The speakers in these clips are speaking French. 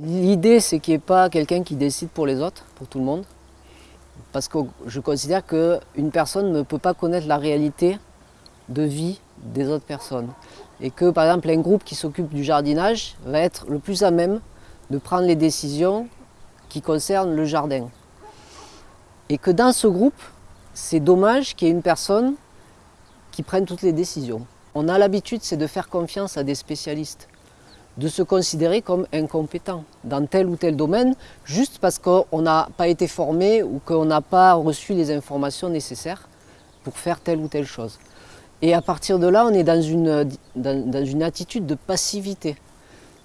L'idée, c'est qu'il n'y ait pas quelqu'un qui décide pour les autres, pour tout le monde. Parce que je considère qu'une personne ne peut pas connaître la réalité de vie des autres personnes. Et que, par exemple, un groupe qui s'occupe du jardinage va être le plus à même de prendre les décisions qui concernent le jardin. Et que dans ce groupe, c'est dommage qu'il y ait une personne qui prenne toutes les décisions. On a l'habitude, c'est de faire confiance à des spécialistes de se considérer comme incompétent dans tel ou tel domaine, juste parce qu'on n'a pas été formé ou qu'on n'a pas reçu les informations nécessaires pour faire telle ou telle chose. Et à partir de là, on est dans une, attitude de passivité.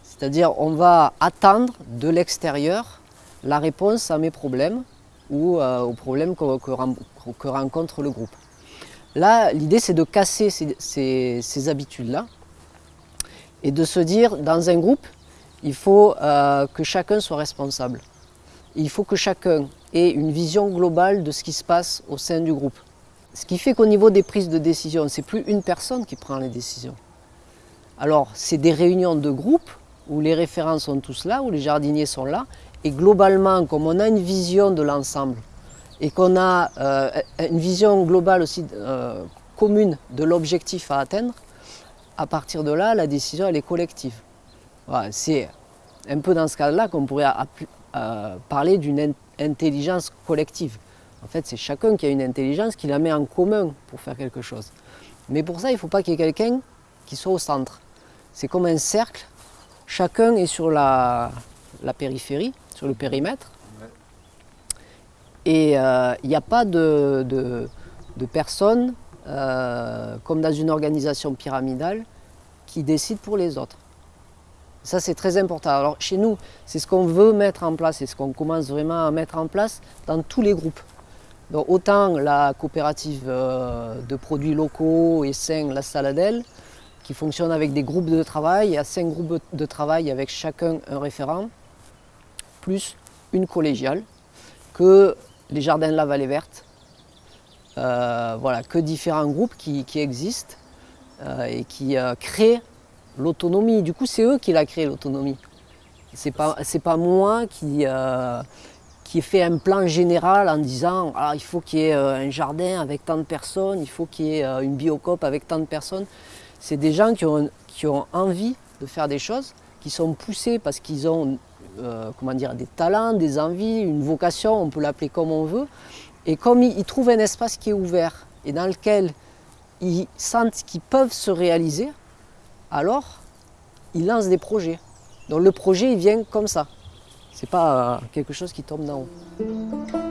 C'est-à-dire on va attendre de l'extérieur la réponse à mes problèmes ou euh, aux problèmes que, rencontre le groupe. Là, l'idée c'est de casser ces, ces habitudes-là et de se dire, dans un groupe, il faut euh, que chacun soit responsable. Il faut que chacun ait une vision globale de ce qui se passe au sein du groupe. Ce qui fait qu'au niveau des prises de décision, c'est plus une personne qui prend les décisions. Alors, c'est des réunions de groupe où les référents sont tous là, où les jardiniers sont là, et globalement, comme on a une vision de l'ensemble, et qu'on a euh, une vision globale aussi euh, commune de l'objectif à atteindre, à partir de là, la décision elle est collective. c'est un peu dans ce cas-là qu'on pourrait euh, parler d'une intelligence collective. En fait, c'est chacun qui a une intelligence qui la met en commun pour faire quelque chose. Mais pour ça, il ne faut pas qu'il y ait quelqu'un qui soit au centre. C'est comme un cercle, chacun est sur la, périphérie, sur le périmètre. Et euh, il n'y a pas de, de personnes euh, comme dans une organisation pyramidale, qui décide pour les autres. Ça, c'est très important. Alors, chez nous, c'est ce qu'on veut mettre en place et ce qu'on commence vraiment à mettre en place dans tous les groupes. Donc, autant la coopérative euh, de produits locaux et sains, la Saladelle, qui fonctionne avec des groupes de travail. Il y a cinq groupes de travail avec chacun un référent, plus une collégiale, que les jardins de la Vallée Verte, voilà, que différents groupes qui, existent euh, et qui euh, créent l'autonomie. Du coup, c'est eux qui l'ont créé l'autonomie. C'est pas, pas moi qui, ai fait un plan général en disant ah, il faut qu'il y ait un jardin avec tant de personnes, il faut qu'il y ait une biocope avec tant de personnes. C'est des gens qui ont, qui ont envie de faire des choses, qui sont poussés parce qu'ils ont comment dire, des talents, des envies, une vocation, on peut l'appeler comme on veut, et comme ils, trouvent un espace qui est ouvert et dans lequel ils sentent qu'ils peuvent se réaliser, alors ils lancent des projets. Donc le projet, il vient comme ça. Ce n'est pas euh, quelque chose qui tombe d'en haut.